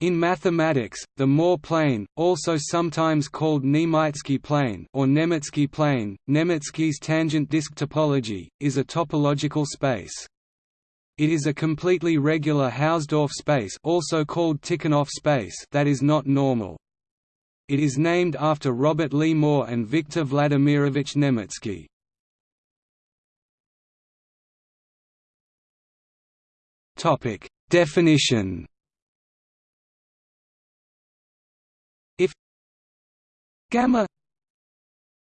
In mathematics, the Moore plane, also sometimes called Niemytzki plane or Nemytskii plane, Nemytskii's tangent disk topology, is a topological space. It is a completely regular Hausdorff space also called space that is not normal. It is named after Robert Lee Moore and Viktor Vladimirovich Nemytskii. Definition gamma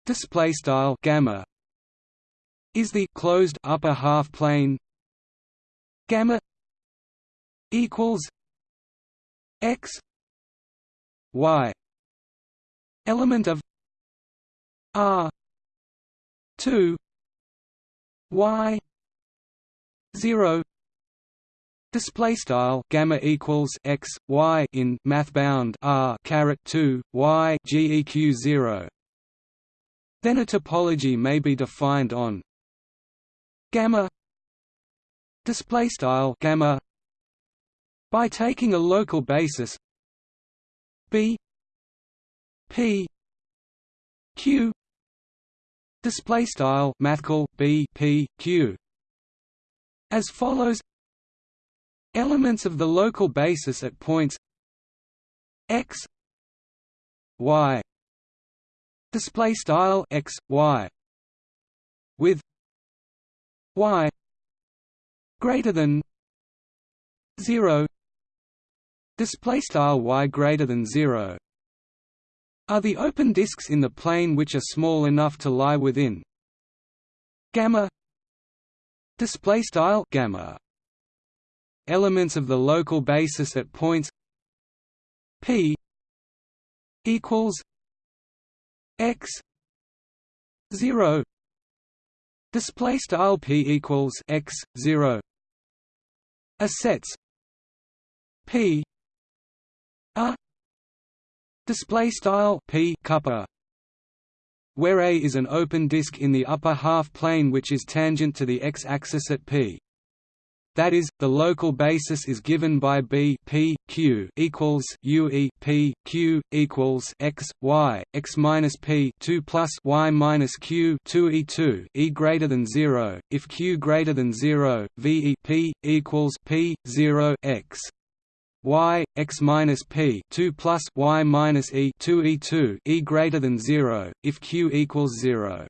display style gamma is the closed upper half plane. Gamma equals x y element of r 2 y 0 Display style gamma equals x y in math bound r caret 2 y geq 0. Then a topology may be defined on gamma display style gamma by taking a local basis b p q display style mathcal b p q as follows Elements of the local basis at points x y display style x y with y greater than 0 display style y greater than 0 are the open disks in the plane which are small enough to lie within gamma display style gamma elements of the local basis at points p equals x 0 display style p equals x 0 a sets p a display style p kappa where A is an open disk in the upper half plane which is tangent to the x-axis at p that is, the local basis is given by b p q equals u e p q equals x y x minus p 2 plus y minus q 2 e 2 e greater than 0. If q greater than 0, v e p equals p 0 x y x minus p 2 plus y minus e 2 e 2 e greater than 0 if q equals 0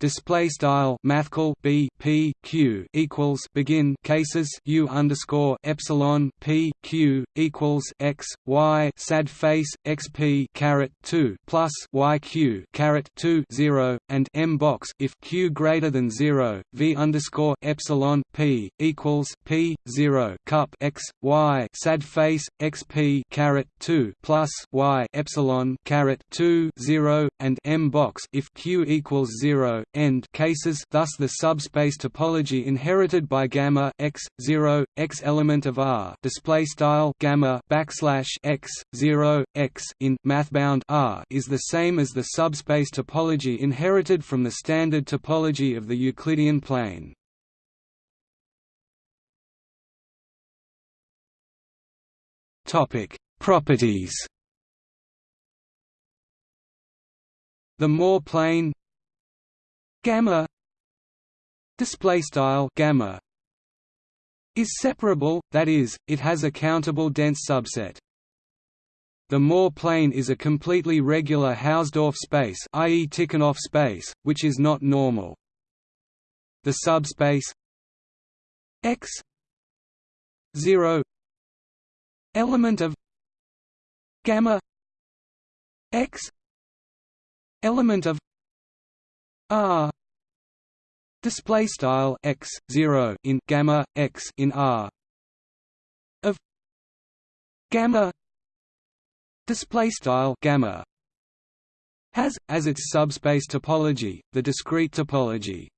display style mathcal b p q equals begin cases u underscore epsilon p q equals x y sad face x p caret two plus y q caret two zero and m box if q greater than zero v underscore epsilon p equals p zero cup x y sad face x p caret two plus y epsilon caret two zero and m box if q equals zero end cases thus the subspace topology inherited by gamma x 0 x element of R display style gamma backslash x 0 x in mathbound R is the same as the subspace topology inherited from the standard topology of the Euclidean plane. Topic Properties The Moore plane gamma display style gamma is separable that is it has a countable dense subset the Moore plane is a completely regular Hausdorff space i.e. Tikhonov space which is not normal the subspace x 0 element of gamma x element of r display style x 0 in gamma x in r of gamma display style gamma has as its subspace topology the discrete topology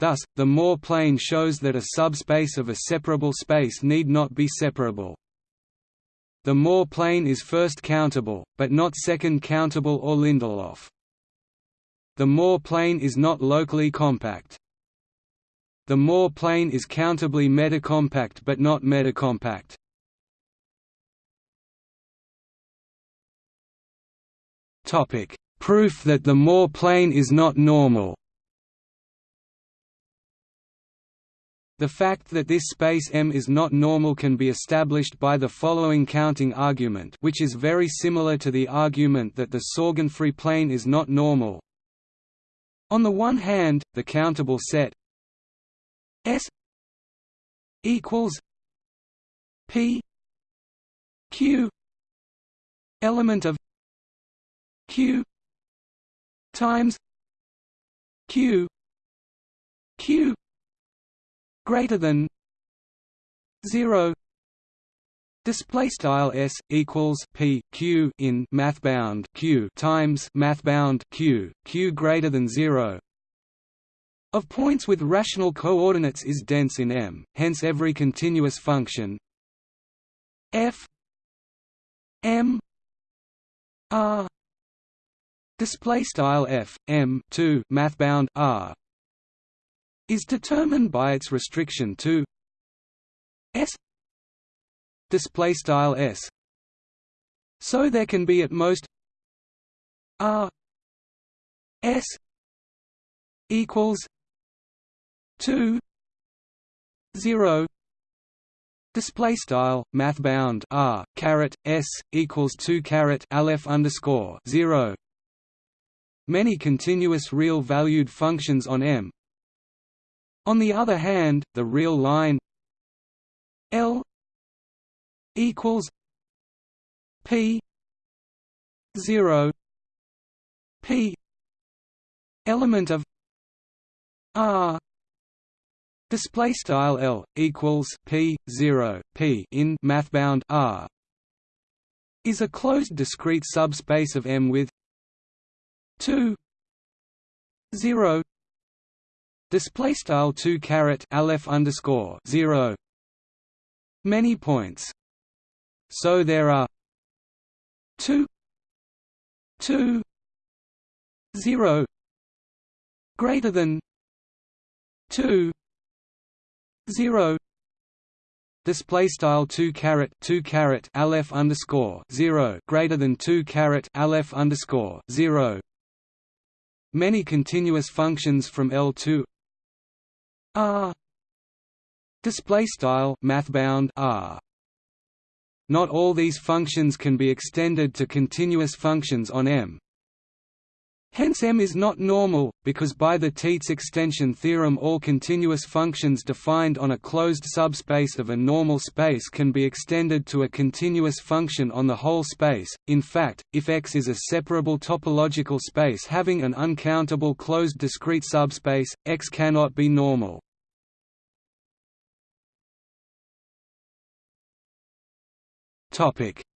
Thus, the Moore plane shows that a subspace of a separable space need not be separable. The Moore plane is first countable, but not second countable or Lindelof. The Moore plane is not locally compact. The Moore plane is countably metacompact but not metacompact. Topic: Proof that the Moore plane is not normal. The fact that this space M is not normal can be established by the following counting argument which is very similar to the argument that the Sorgenfrei plane is not normal, on the one hand, the countable set S equals P Q element of Q times Q Q greater than 0 display style s equals p q in math bound q times math bound q q greater than 0 of points with rational coordinates is dense in M hence every continuous function. F m r. Display style f m 2 math bound r is determined by its restriction to s display style s. So there can be at most r s equals 2 0 display style math bound r caret s equals 2 caret aleph underscore 0 many continuous real valued functions on m. On the other hand, the real line L equals P zero P element of R display style L equals P zero P in mathbound R is a closed discrete subspace of M with two zero Display style two caret aleph underscore zero many points. So there are two two zero greater than two zero display style 2 caret 2 caret aleph underscore 0 greater than 2 caret aleph underscore 0 many continuous functions from L to R display style mathbound R not all these functions can be extended to continuous functions on M Hence M is not normal, because by the Tietze extension theorem all continuous functions defined on a closed subspace of a normal space can be extended to a continuous function on the whole space. In fact, if X is a separable topological space having an uncountable closed discrete subspace, X cannot be normal.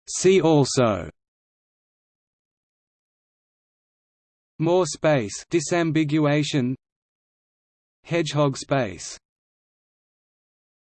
See also Moore space disambiguation. Hedgehog space